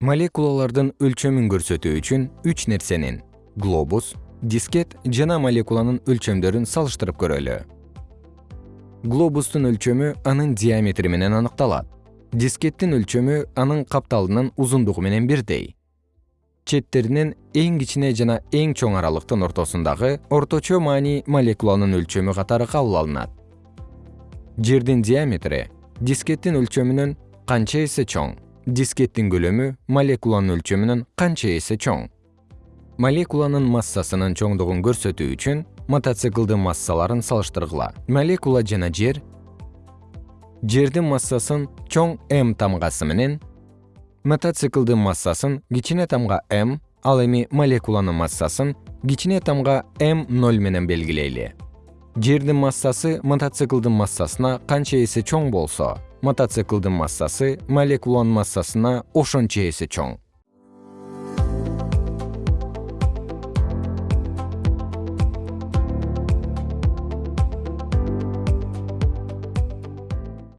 молекулалардын өлчөмүн көрсөтүү үчүн үч нерсенин глобус дискет жана молекуланын өлчөмдөрүн салыштырып көрөлү. Глобустун өлчөмү анын диаметри менен аныкталат. Дискеттин өлчөмү анын капталынын узундугу менен бирдей. Четтеринен эң кичине жана эң чоң аралыктын ортосундагы орточо маани молекуланын өлчөмү катары кабыл алынат. Жердин диаметри дискеттин өлчөмүнөн канча эсе чоң дискеттин көлөмү молекуланын өлчөмүнөн канча эсе чоң. Молекуланын массасынын чоңдугун көрсөтүү үчүн мотоциклдин массаларын салыштыргыла. Молекула жана жер. Жердин массасын чоң м тамгасы менен мотоциклдин массасын кичине тамга м ал эми молекуланын массасын кичине тамга м ноль менен белгилейли. Жердин массасы мотоциклдин массасына канча эсе чоң болсо мотоциклдин массасы молекуланын массасына ошончо эсе чоң